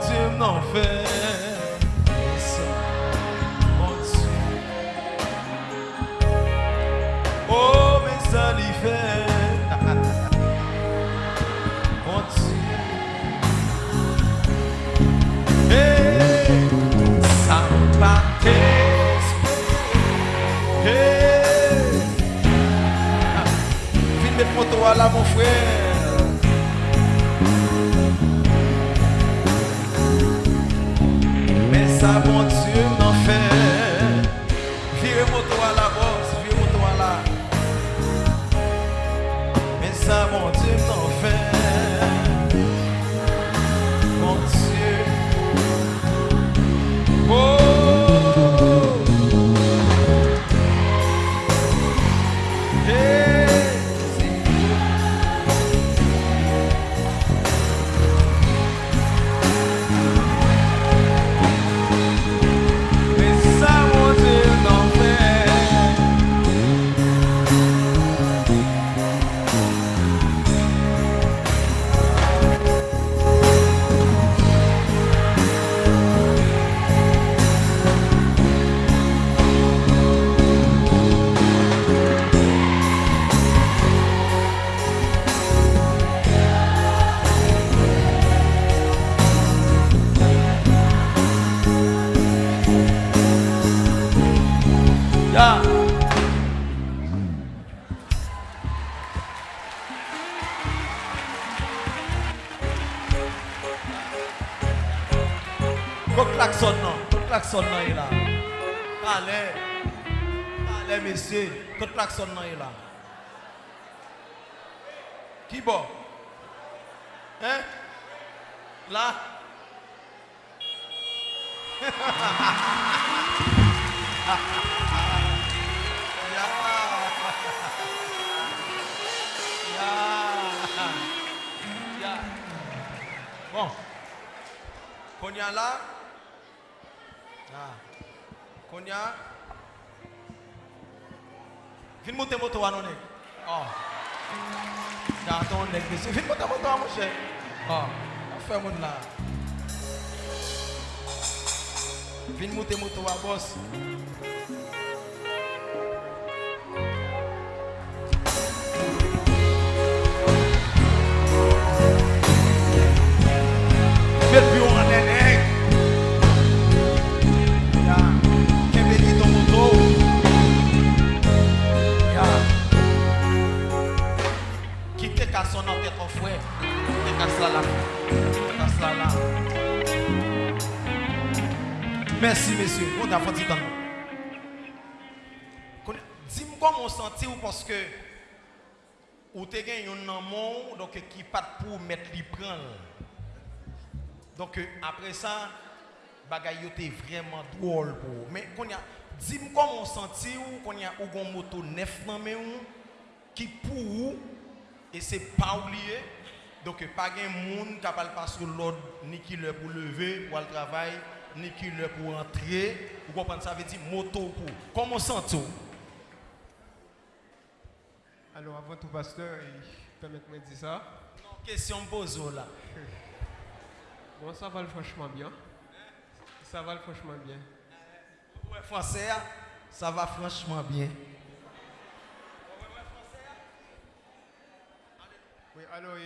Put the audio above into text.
Dieu m'en fait. Ça, mon Dieu. Oh, mais ça. Mon Dieu. Hey, ça va t'espérer. Hey. Mettre mon toit là, mon frère. Mais Ah. Ya. Kou klakson nan, kou klakson nan yi la. Kale, kale mesye, kou klakson nan yi la. Ki bo? Hein? La? Ha ha ha ha ha ha ha ha Bon. Konya la. Ah. Konya. Vin monter moto à nonné. Oh. J'attends nèg dessus. Vin monter moto à mon cher. Oh. On fait mon là. Vin monter moto à boss. La la. Merci, messieurs. On a fait. Dis-moi comment on senti ou parce que ou te yon nan moun donc qui pas pour mettre li prendre. Donc après ça, yo te vraiment drôle pour. Mais qu'on a dis-moi comment on senti ou qu'on a ou gon moto neuf men ou qui pour ou et c'est pas oublié. Donc pas gen moun capable pas sur l'ordre ni qui le pour lever pour le travail ni qui le pour entrer. Vous comprenez ça veut dire moto pour. Comment ou? Alors, avant tout, pasteur, permettez-moi de dire ça. Non, question pose là. Bon, ça va franchement bien. Ça va franchement bien. Ouais, français, ça va franchement bien. We allow.